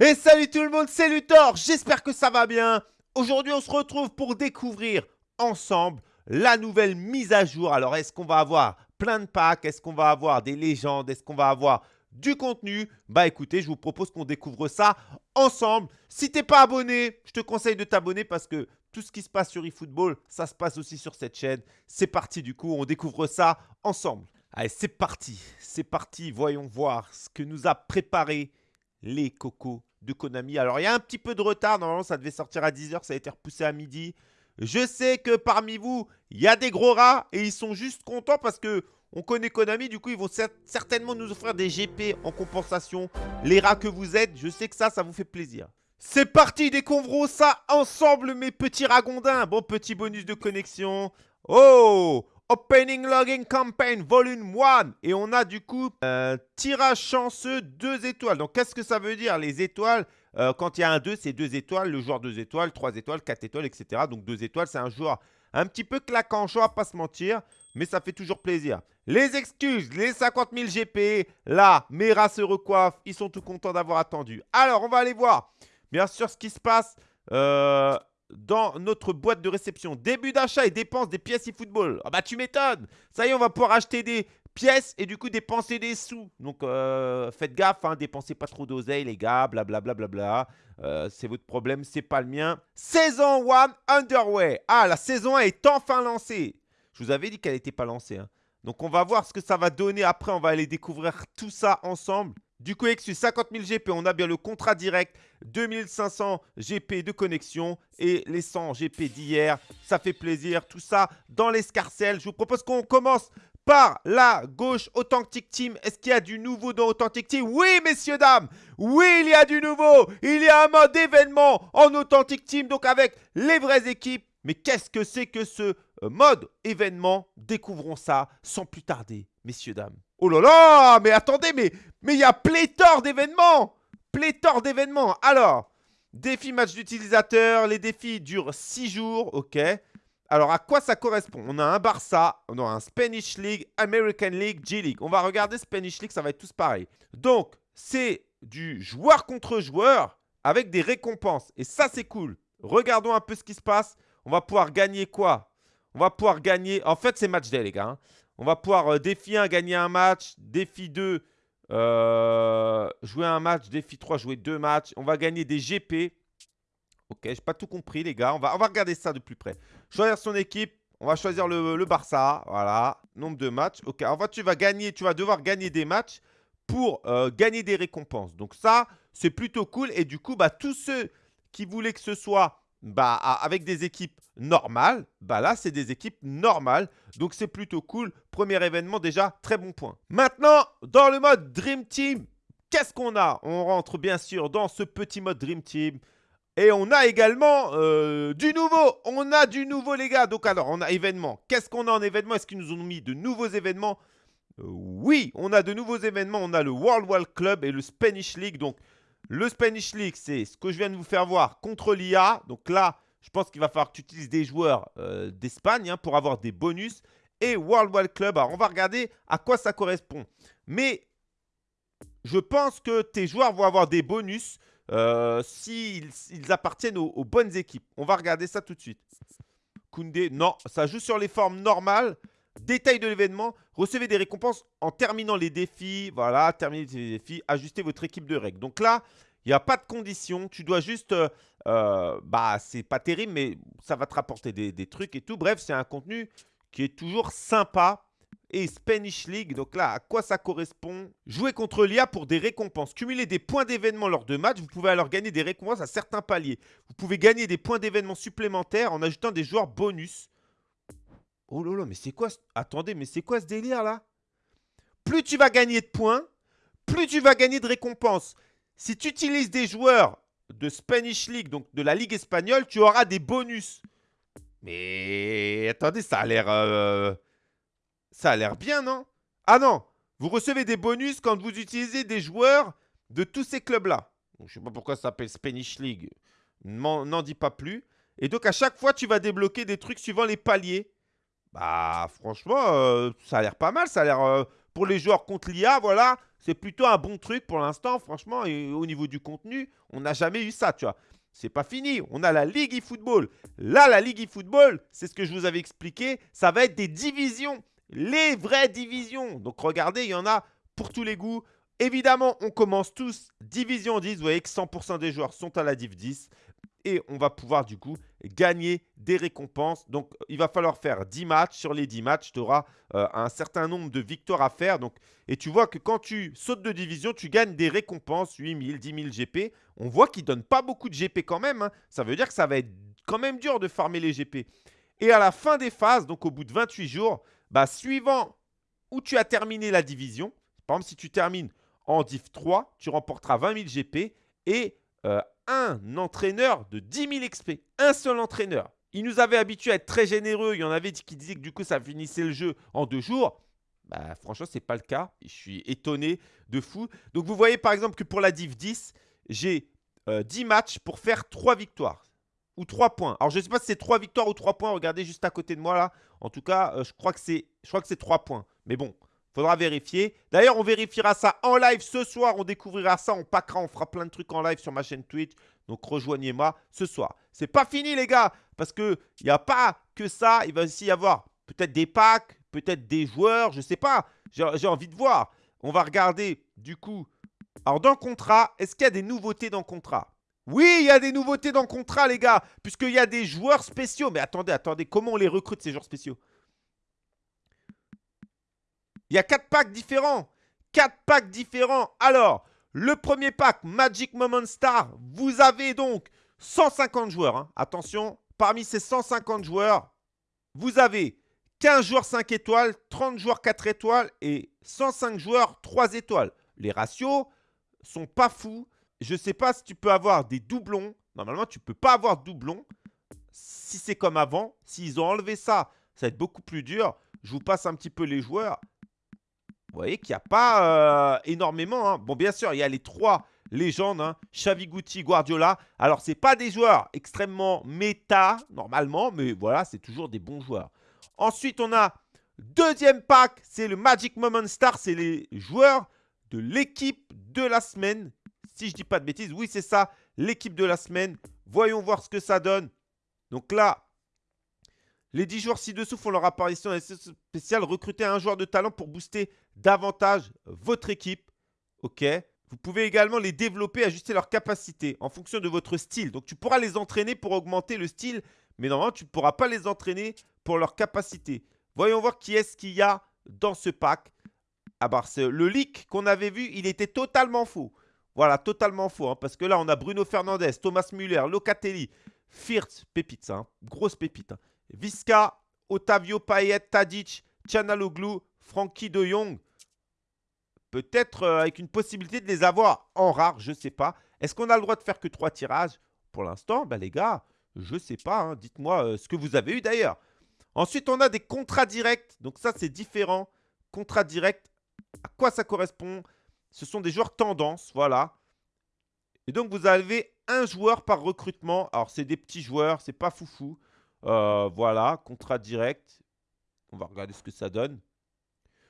Et salut tout le monde, c'est Luthor, j'espère que ça va bien. Aujourd'hui, on se retrouve pour découvrir ensemble la nouvelle mise à jour. Alors, est-ce qu'on va avoir plein de packs? Est-ce qu'on va avoir des légendes? Est-ce qu'on va avoir du contenu? Bah écoutez, je vous propose qu'on découvre ça ensemble. Si t'es pas abonné, je te conseille de t'abonner parce que tout ce qui se passe sur eFootball, ça se passe aussi sur cette chaîne. C'est parti du coup, on découvre ça ensemble. Allez, c'est parti, c'est parti, voyons voir ce que nous a préparé les cocos de Konami. Alors, il y a un petit peu de retard. Normalement, ça devait sortir à 10h. Ça a été repoussé à midi. Je sais que parmi vous, il y a des gros rats et ils sont juste contents parce que on connaît Konami. Du coup, ils vont certainement nous offrir des GP en compensation. Les rats que vous êtes, je sais que ça, ça vous fait plaisir. C'est parti, découvrons ça ensemble, mes petits ragondins. Bon, petit bonus de connexion. Oh Opening Logging Campaign Volume 1. Et on a du coup un tirage chanceux 2 étoiles. Donc qu'est-ce que ça veut dire les étoiles? Euh, Quand il y a un 2, c'est 2 étoiles. Le joueur 2 étoiles, 3 étoiles, 4 étoiles, etc. Donc 2 étoiles, c'est un joueur un petit peu claquant, je vais pas se mentir. Mais ça fait toujours plaisir. Les excuses, les 50 000 GP. Là, mes rats se recoiffent. Ils sont tout contents d'avoir attendu. Alors, on va aller voir. Bien sûr, ce qui se passe. Euh, dans notre boîte de réception. Début d'achat et dépenses des pièces e-football. Ah bah tu m'étonnes Ça y est, on va pouvoir acheter des pièces et du coup dépenser des sous. Donc euh, faites gaffe, hein, dépensez pas trop d'oseille les gars, blablabla. Bla, bla, bla, euh, c'est votre problème, c'est pas le mien. Saison 1 Underway. Ah, la saison 1 est enfin lancée. Je vous avais dit qu'elle n'était pas lancée. Hein. Donc on va voir ce que ça va donner. Après, on va aller découvrir tout ça ensemble. Du coup, Exus, 50 000 GP, on a bien le contrat direct, 2500 GP de connexion et les 100 GP d'hier. Ça fait plaisir, tout ça dans l'escarcelle. Je vous propose qu'on commence par la gauche Authentic Team. Est-ce qu'il y a du nouveau dans Authentic Team? Oui, messieurs, dames Oui, il y a du nouveau Il y a un mode événement en Authentic Team, donc avec les vraies équipes. Mais qu'est-ce que c'est que ce euh, mode événement? Découvrons ça sans plus tarder, messieurs, dames. Oh là là, mais attendez, mais il y a pléthore d'événements Pléthore d'événements Alors, défi match d'utilisateur, les défis durent 6 jours, ok. Alors, à quoi ça correspond? On a un Barça, on a un Spanish League, American League, G-League. On va regarder Spanish League, ça va être tous pareil. Donc, c'est du joueur contre joueur avec des récompenses. Et ça, c'est cool. Regardons un peu ce qui se passe. On va pouvoir gagner quoi? On va pouvoir gagner... En fait, c'est match day, les gars. Hein. On va pouvoir euh, défi 1, gagner un match. Défi 2, euh, jouer un match. Défi 3, jouer deux matchs. On va gagner des GP. Ok, j'ai pas tout compris, les gars. On va, regarder ça de plus près. Choisir son équipe. On va choisir le, Barça. Voilà. Nombre de matchs. Ok, en fait, tu vas gagner. Tu vas devoir gagner des matchs pour euh, gagner des récompenses. Donc ça, c'est plutôt cool. Et du coup, bah, tous ceux qui voulaient que ce soit bah, avec des équipes normales, bah là, c'est des équipes normales. Donc, c'est plutôt cool. Premier événement, déjà, très bon point. Maintenant, dans le mode Dream Team, qu'est-ce qu'on a? On rentre bien sûr dans ce petit mode Dream Team. Et on a également euh, du nouveau. On a du nouveau, les gars. Donc, alors, on a événement. Qu'est-ce qu'on a en événement? Est-ce qu'ils nous ont mis de nouveaux événements? Euh, Oui, on a de nouveaux événements. On a le World World Club et le Spanish League. Donc, le Spanish League, c'est ce que je viens de vous faire voir contre l'IA. Donc là, je pense qu'il va falloir que tu utilises des joueurs euh, d'Espagne hein, pour avoir des bonus. Et World Wide Club, alors on va regarder à quoi ça correspond. Mais je pense que tes joueurs vont avoir des bonus euh, s'ils appartiennent aux, bonnes équipes. On va regarder ça tout de suite. Koundé, non, ça joue sur les formes normales. Détail de l'événement, recevez des récompenses en terminant les défis. Voilà, terminez les défis, ajustez votre équipe de règles. Donc là, il n'y a pas de condition. Tu dois juste... Euh, euh, bah, c'est pas terrible, mais ça va te rapporter des, trucs et tout. Bref, c'est un contenu qui est toujours sympa. Et Spanish League, donc là, à quoi ça correspond? Jouer contre l'IA pour des récompenses. Cumuler des points d'événement lors de matchs. Vous pouvez alors gagner des récompenses à certains paliers. Vous pouvez gagner des points d'événement supplémentaires en ajoutant des joueurs bonus. Oh là là, mais c'est quoi Attendez, mais c'est quoi ce délire là? Plus tu vas gagner de points, plus tu vas gagner de récompenses. Si tu utilises des joueurs de Spanish League, donc de la Ligue espagnole, tu auras des bonus. Mais attendez, ça a l'air... Euh, ça a l'air bien, non? Ah non Vous recevez des bonus quand vous utilisez des joueurs de tous ces clubs-là. Je ne sais pas pourquoi ça s'appelle Spanish League. N'en dis pas plus. Et donc, à chaque fois, tu vas débloquer des trucs suivant les paliers. Bah, franchement, euh, ça a l'air pas mal. Ça a l'air. Euh, pour les joueurs contre l'IA, voilà, c'est plutôt un bon truc pour l'instant, franchement. Au niveau du contenu, on n'a jamais eu ça, tu vois. C'est pas fini. On a la Ligue eFootball. Là, la Ligue eFootball, c'est ce que je vous avais expliqué. Ça va être des divisions. Les vraies divisions. Donc, regardez, il y en a pour tous les goûts. Évidemment, on commence tous Division 10. Vous voyez que 100% des joueurs sont à la Div 10 et on va pouvoir du coup gagner des récompenses. Donc, il va falloir faire 10 matchs. Sur les 10 matchs, tu auras euh, un certain nombre de victoires à faire. Donc, et tu vois que quand tu sautes de division, tu gagnes des récompenses, 8000, 10 000 GP. On voit qu'ils ne donnent pas beaucoup de GP quand même. Hein. Ça veut dire que ça va être quand même dur de farmer les GP. Et à la fin des phases, donc au bout de 28 jours, bah, suivant où tu as terminé la division, par exemple, si tu termines en Div 3, tu remporteras 20 000 GP et euh, un entraîneur de 10 000 XP. Un seul entraîneur. Il nous avait habitué à être très généreux. Il y en avait qui disaient que du coup, ça finissait le jeu en deux jours. Bah, franchement, ce n'est pas le cas. Je suis étonné de fou. Donc, vous voyez par exemple que pour la Div 10, j'ai 10 euh, matchs pour faire 3 victoires ou 3 points. Alors, je ne sais pas si c'est 3 victoires ou 3 points. Regardez juste à côté de moi là. En tout cas, euh, je crois que c'est 3 points. Mais bon, Faudra vérifier. D'ailleurs, on vérifiera ça en live ce soir. On découvrira ça, on packera, on fera plein de trucs en live sur ma chaîne Twitch. Donc, rejoignez-moi ce soir. C'est pas fini, les gars, parce qu'il n'y a pas que ça. Il va aussi y avoir peut-être des packs, peut-être des joueurs, je sais pas. J'ai envie de voir. On va regarder, du coup. Alors, dans le contrat, est-ce qu'il y a des nouveautés dans le contrat? Oui, il y a des nouveautés dans le contrat, les gars, puisqu'il y a des joueurs spéciaux. Mais attendez, attendez, comment on les recrute, ces joueurs spéciaux? Il y a quatre packs différents. Quatre packs différents. Alors, le premier pack, Magic Moment Star, vous avez donc 150 joueurs. Hein. Attention, parmi ces 150 joueurs, vous avez 15 joueurs 5 étoiles, 30 joueurs 4 étoiles et 105 joueurs 3 étoiles. Les ratios sont pas fous. Je ne sais pas si tu peux avoir des doublons. Normalement, tu ne peux pas avoir de doublons. Si c'est comme avant, s'ils ont enlevé ça, ça va être beaucoup plus dur. Je vous passe un petit peu les joueurs. Vous voyez qu'il n'y a pas euh, énormément. Hein. Bon, bien sûr, il y a les trois légendes, hein, Xavi Guti, Guardiola. Alors, ce pas des joueurs extrêmement méta, normalement, mais voilà, c'est toujours des bons joueurs. Ensuite, on a deuxième pack, c'est le Magic Moment Star. C'est les joueurs de l'équipe de la semaine. Si je dis pas de bêtises, oui, c'est ça, l'équipe de la semaine. Voyons voir ce que ça donne. Donc là, les 10 joueurs ci-dessous font leur apparition dans spéciale. Recrutez un joueur de talent pour booster davantage votre équipe. Ok Vous pouvez également les développer, ajuster leurs capacités en fonction de votre style. Donc, tu pourras les entraîner pour augmenter le style, mais normalement, tu ne pourras pas les entraîner pour leurs capacités. Voyons voir qui est-ce qu'il y a dans ce pack. Ah bah, le leak qu'on avait vu, il était totalement faux. Voilà, totalement faux. Hein, parce que là, on a Bruno Fernandez, Thomas Müller, Locatelli, Firth, pépite hein, grosse pépite. Hein. Visca, Otavio Payet, Tadic, Chanaloglu, Frankie de Jong. Peut-être euh, avec une possibilité de les avoir en rare, je ne sais pas. Est-ce qu'on a le droit de faire que trois tirages? Pour l'instant, ben les gars, je ne sais pas. Hein. Dites-moi euh, ce que vous avez eu d'ailleurs. Ensuite, on a des contrats directs. Donc ça, c'est différent. Contrats directs, à quoi ça correspond? Ce sont des joueurs tendance, voilà. Et donc, vous avez un joueur par recrutement. Alors, c'est des petits joueurs, c'est pas foufou. Euh, voilà, contrat direct. On va regarder ce que ça donne.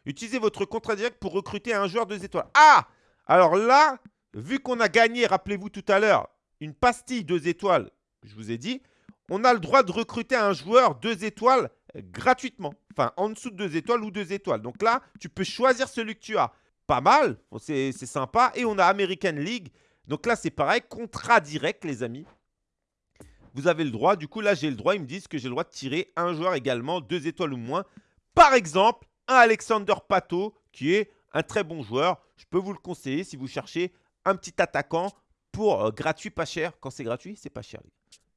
Utilisez votre contrat direct pour recruter un joueur 2 étoiles. Ah Alors là, vu qu'on a gagné, rappelez-vous tout à l'heure, une pastille 2 étoiles, je vous ai dit, on a le droit de recruter un joueur 2 étoiles gratuitement. Enfin, en dessous de 2 étoiles ou 2 étoiles. Donc là, tu peux choisir celui que tu as. Pas mal, c'est sympa. Et on a American League. Donc là, c'est pareil, contrat direct, les amis vous avez le droit. Du coup, là, j'ai le droit. Ils me disent que j'ai le droit de tirer un joueur également, deux étoiles ou moins. Par exemple, un Alexander Pato, qui est un très bon joueur. Je peux vous le conseiller si vous cherchez un petit attaquant pour euh, gratuit, pas cher. Quand c'est gratuit, c'est pas cher.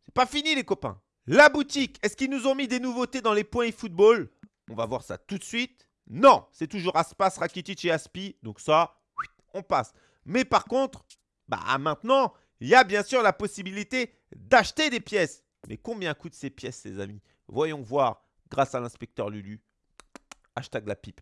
C'est pas fini, les copains. La boutique, est-ce qu'ils nous ont mis des nouveautés dans les points e-football? On va voir ça tout de suite. Non, c'est toujours Aspas, Rakitic et Aspi. Donc ça, on passe. Mais par contre, bah maintenant, il y a bien sûr la possibilité d'acheter des pièces. Mais combien coûtent ces pièces, les amis? Voyons voir grâce à l'inspecteur Lulu. Hashtag la pipe.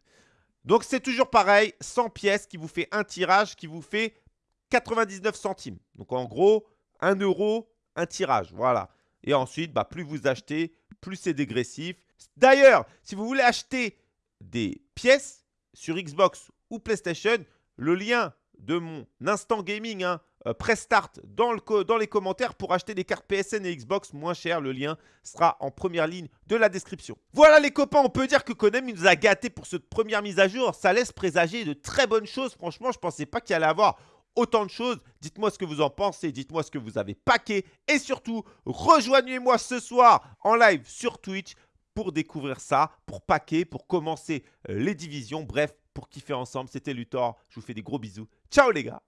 Donc c'est toujours pareil, 100 pièces qui vous fait un tirage qui vous fait 99 centimes. Donc en gros, 1 euro, un tirage. Voilà. Et ensuite, bah, plus vous achetez, plus c'est dégressif. D'ailleurs, si vous voulez acheter des pièces, sur Xbox ou PlayStation, le lien de mon instant gaming, hein, euh, press start dans, le dans les commentaires pour acheter des cartes PSN et Xbox moins cher. Le lien sera en première ligne de la description. Voilà les copains, on peut dire que Konami nous a gâtés pour cette première mise à jour. Ça laisse présager de très bonnes choses. Franchement, je ne pensais pas qu'il allait avoir autant de choses. Dites-moi ce que vous en pensez, dites-moi ce que vous avez paqué. Et surtout, rejoignez-moi ce soir en live sur Twitch pour découvrir ça, pour paquer, pour commencer euh, les divisions. Bref, pour kiffer ensemble. C'était Luthor. Je vous fais des gros bisous. Ciao les gars